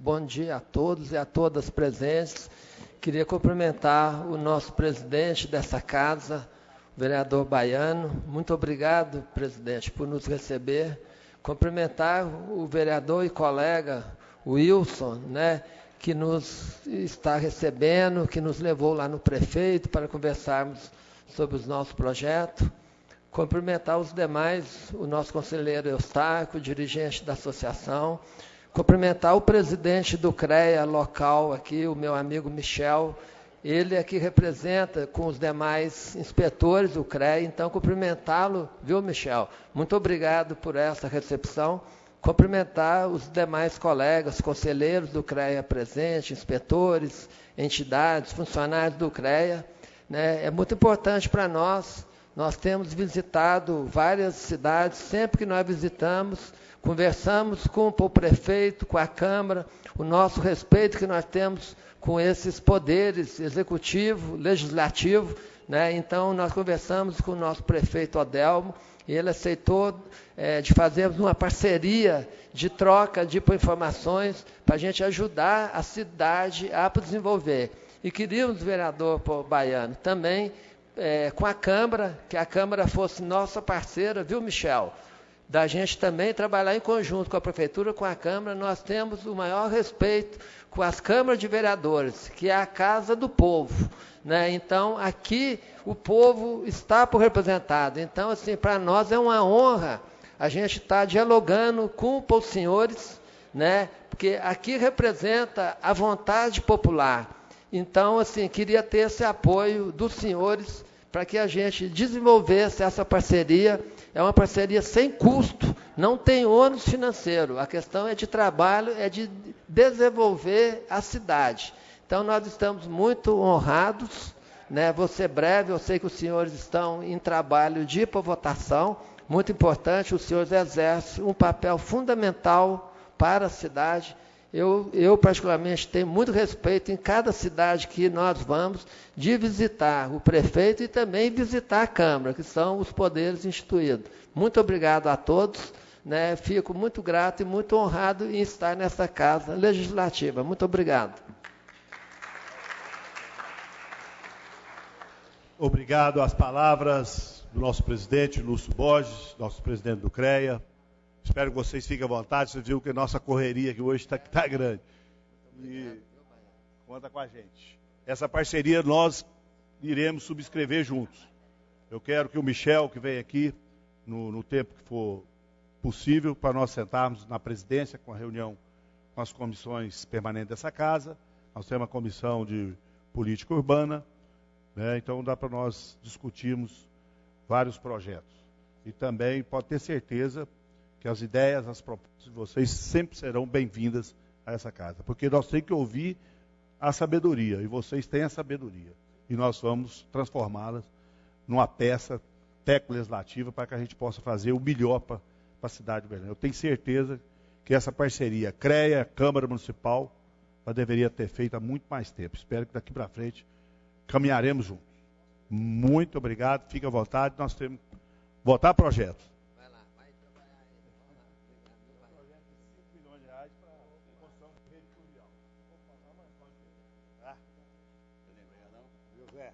bom dia a todos e a todas presentes. Queria cumprimentar o nosso presidente dessa casa, o vereador Baiano. Muito obrigado, presidente, por nos receber. Cumprimentar o vereador e colega Wilson, né, que nos está recebendo, que nos levou lá no prefeito para conversarmos sobre os nossos projetos. Cumprimentar os demais, o nosso conselheiro Eustáquio, dirigente da associação. Cumprimentar o presidente do CREA local aqui, o meu amigo Michel. Ele é que representa com os demais inspetores do CREA. Então, cumprimentá-lo, viu, Michel? Muito obrigado por essa recepção. Cumprimentar os demais colegas, conselheiros do CREA presente, inspetores, entidades, funcionários do CREA. Né? É muito importante para nós nós temos visitado várias cidades, sempre que nós visitamos, conversamos com o prefeito, com a Câmara, o nosso respeito que nós temos com esses poderes executivo, legislativo. Né? Então, nós conversamos com o nosso prefeito Odelmo e ele aceitou é, de fazermos uma parceria de troca de informações para a gente ajudar a cidade a desenvolver. E queríamos, vereador Baiano, também é, com a Câmara, que a Câmara fosse nossa parceira, viu, Michel? Da gente também trabalhar em conjunto com a Prefeitura, com a Câmara, nós temos o maior respeito com as câmaras de vereadores, que é a casa do povo. Né? Então, aqui o povo está por representado. Então, assim, para nós é uma honra a gente estar tá dialogando com os senhores, né? porque aqui representa a vontade popular. Então, assim, queria ter esse apoio dos senhores para que a gente desenvolvesse essa parceria. É uma parceria sem custo, não tem ônus financeiro. A questão é de trabalho, é de desenvolver a cidade. Então, nós estamos muito honrados. Né? Vou ser breve, eu sei que os senhores estão em trabalho de ir para votação. Muito importante, os senhores exercem um papel fundamental para a cidade eu, eu, particularmente, tenho muito respeito em cada cidade que nós vamos de visitar o prefeito e também visitar a Câmara, que são os poderes instituídos. Muito obrigado a todos. Né? Fico muito grato e muito honrado em estar nessa casa legislativa. Muito obrigado. Obrigado às palavras do nosso presidente, Lúcio Borges, nosso presidente do CREA. Espero que vocês fiquem à vontade. Você viu que a nossa correria aqui hoje está tá grande. E conta com a gente. Essa parceria nós iremos subscrever juntos. Eu quero que o Michel, que vem aqui, no, no tempo que for possível, para nós sentarmos na presidência com a reunião com as comissões permanentes dessa casa. Nós temos uma comissão de política urbana, né? então dá para nós discutirmos vários projetos. E também pode ter certeza que as ideias, as propostas de vocês sempre serão bem-vindas a essa casa, porque nós temos que ouvir a sabedoria, e vocês têm a sabedoria, e nós vamos transformá-las numa peça técnico-legislativa para que a gente possa fazer o melhor para a cidade de Belém. Eu tenho certeza que essa parceria CREA, Câmara Municipal, ela deveria ter feito há muito mais tempo. Espero que daqui para frente caminharemos juntos. Muito obrigado, fique à vontade, nós temos votar projetos. there.